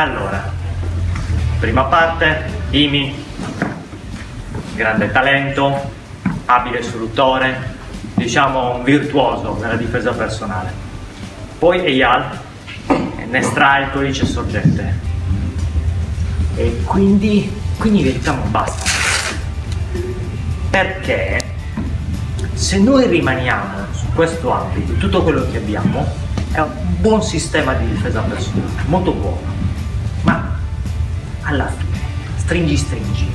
Allora, prima parte, Imi, grande talento, abile sfruttore, diciamo un virtuoso nella difesa personale. Poi Eyal ne estrae il codice sorgente. E quindi, quindi diciamo basta. Perché se noi rimaniamo su questo ambito, tutto quello che abbiamo è un buon sistema di difesa personale, molto buono, alla fine, stringi stringi,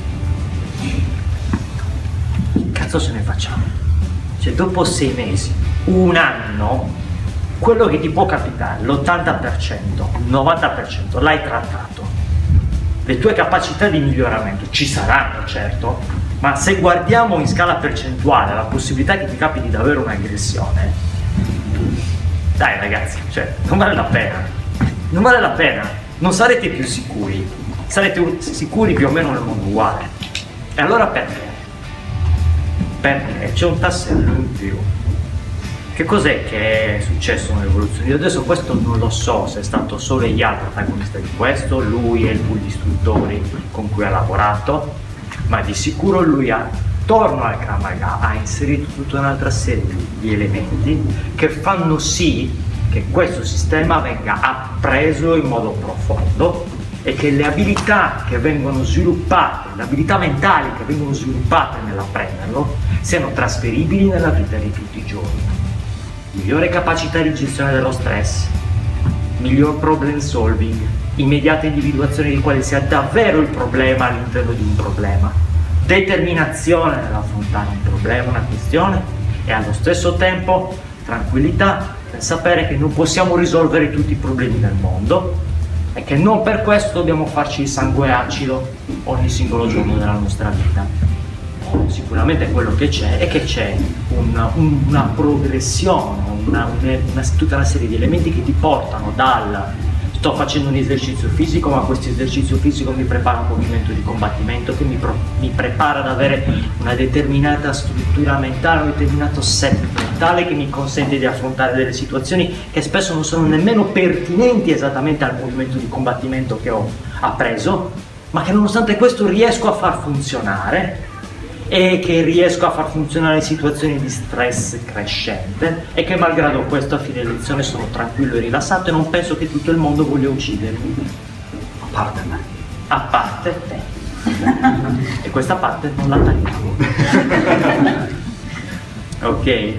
che cazzo se ne facciamo? Cioè dopo sei mesi, un anno, quello che ti può capitare, l'80%, il 90% l'hai trattato. Le tue capacità di miglioramento ci saranno, certo, ma se guardiamo in scala percentuale la possibilità che ti capiti di avere un'aggressione, dai ragazzi, cioè, non vale la pena, non vale la pena, non sarete più sicuri, sarete sicuri più o meno nel mondo uguale. E allora perché? Perché c'è un tassello in più. Che cos'è che è successo nell'evoluzione? Io adesso questo non lo so se è stato solo Eyal protagonista di questo, lui e pool di istruttori con cui ha lavorato, ma di sicuro lui ha, attorno al Kramaga ha inserito tutta un'altra serie di elementi che fanno sì che questo sistema venga appreso in modo profondo e che le abilità che vengono sviluppate, le abilità mentali che vengono sviluppate nell'apprenderlo, siano trasferibili nella vita di tutti i giorni. Migliore capacità di gestione dello stress, miglior problem solving, immediata individuazione di quale sia davvero il problema all'interno di un problema, determinazione nell'affrontare un problema, una questione e allo stesso tempo tranquillità nel sapere che non possiamo risolvere tutti i problemi del mondo e che non per questo dobbiamo farci il sangue acido ogni singolo giorno della nostra vita. Sicuramente quello che c'è è che c'è una, una, progressione, una, una, tutta una serie di elementi che ti portano dal sto facendo un esercizio fisico ma questo esercizio fisico mi prepara un movimento di combattimento che mi, mi prepara ad avere una determinata struttura mentale, un determinato set mentale che mi consente di affrontare delle situazioni che spesso non sono nemmeno pertinenti esattamente al movimento di combattimento che ho appreso ma che nonostante questo riesco a far funzionare e che riesco a far funzionare situazioni di stress crescente e che malgrado questo a fine lezione sono tranquillo e rilassato e non penso che tutto il mondo voglia uccidermi. A parte me. A parte te. e questa parte non la tagliamo. ok?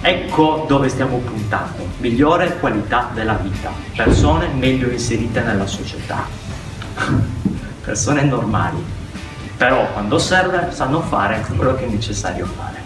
Ecco dove stiamo puntando. Migliore qualità della vita. Persone meglio inserite nella società. Persone normali però quando serve sanno fare quello che è necessario fare.